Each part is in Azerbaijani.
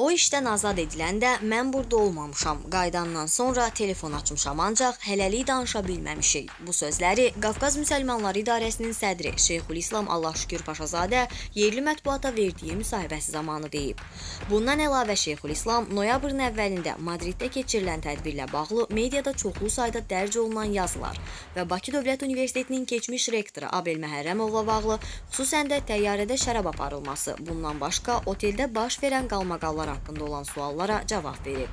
O işdən azad ediləndə mən burada olmamışam. Qaydandan sonra telefon açmışam, ancaq hələlik danışa bilməmişik. Bu sözləri Qafqaz Müsəlmanları İdarəsinin sədri Şeyxülislam Allah şükür Paşazadə yerli mətbuata verdiyi müsahibəsi zamanı deyib. Bundan əlavə Şeyxülislam noyabrın əvvəlində Madriddə keçirilən tədbirlə bağlı mediada çoxlu sayda dərc olunan yazılar və Bakı Dövlət Universitetinin keçmiş rektoru Abel Məhərrəmovla bağlı, xüsusən də təyyarədə şərab aparılması, bundan başqa oteldə baş verən qalmaqallar haqqında olan suallara cavab verib.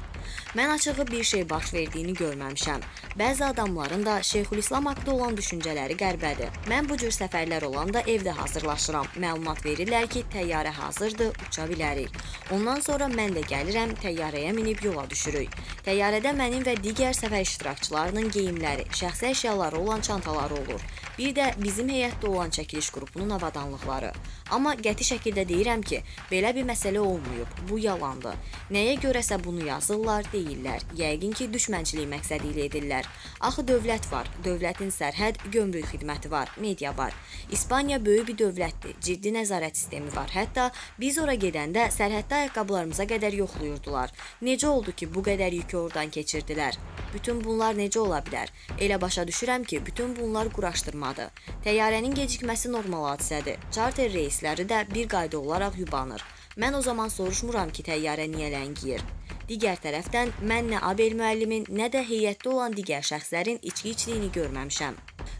Mən açığı bir şey baş verdiyini görməmişəm. Bəzi adamların da Şeyxülislam haqqında olan düşüncələri qərbədir. Mən bu cür səfərlər olanda evdə hazırlaşıram. Məlumat verirlər ki, təyyarə hazırdır, uça bilərik. Ondan sonra mən də gəlirəm, təyyarəyə minib yola düşürük. Təyyarədə mənim və digər səfər iştirakçılarının geyimləri, şəxsi əşyaları olan çantaları olur. Bir də bizim heyətdə olan çəkiliş qrupunun avadanlıqları. Amma qəti şəkildə deyirəm ki, belə bir məsələ olmayıb. Bu yalandır. Nəyə görəsə bunu yazırlar, deyirlər. Yəqin ki, düşmənçilik məqsədi ilə edirlər. Axı dövlət var. Dövlətin sərhəd, gömrük xidməti var, media var. İspaniya böyük bir dövlətdir. Ciddi nəzarət sistemi var. Hətta biz ora gedəndə sərhəddə ayaqqabılarımıza qədər yoxlayırdılar. Necə oldu ki, bu qədər yükü oradan keçirdilər? Bütün bunlar necə ola bilər? Elə başa düşürəm ki, bütün bunlar quraşdırmadır. Təyyarənin gecikməsi normal hadisədir. Charter reysləri də bir qayda olaraq yubanır. Mən o zaman soruşmuram ki, təyyarə niyə ləngiyir. Digər tərəfdən mən nə Abel müəllimin, nə də heyətdə olan digər şəxslərin içki içdiyini görməmişəm.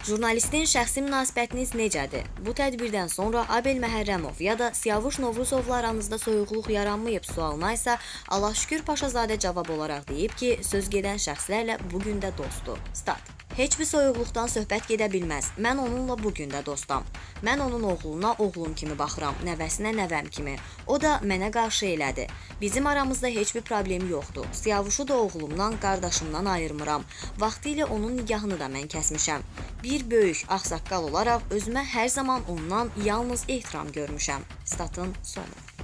Jurnalistin şəxsi münasibətiniz necədir? Bu tədbirdən sonra Abel Məhərrəmov ya da Siyavuş Novruzovla aranızda soyuqluq yaranmayıb sualına isə Allah şükür Paşazadə cavab olaraq deyib ki, söz gedən şəxslərlə bu gün də dostdur. Stat. Heç bir soyuqluqdan söhbət gedə bilməz. Mən onunla bu gün də dostam. Mən onun oğluna oğlum kimi baxıram, nəvəsinə nəvəm kimi. O da mənə qarşı elədi. Bizim aramızda heç bir problem yoxdur. Siyavuşu da oğlumdan, qardaşımdan ayırmıram. Vaxtilə onun nigahını da mən kəsmişəm. Bir böyük ağsaqqal olaraq özümə hər zaman ondan yalnız ehtiram görmüşəm. Statın sonu.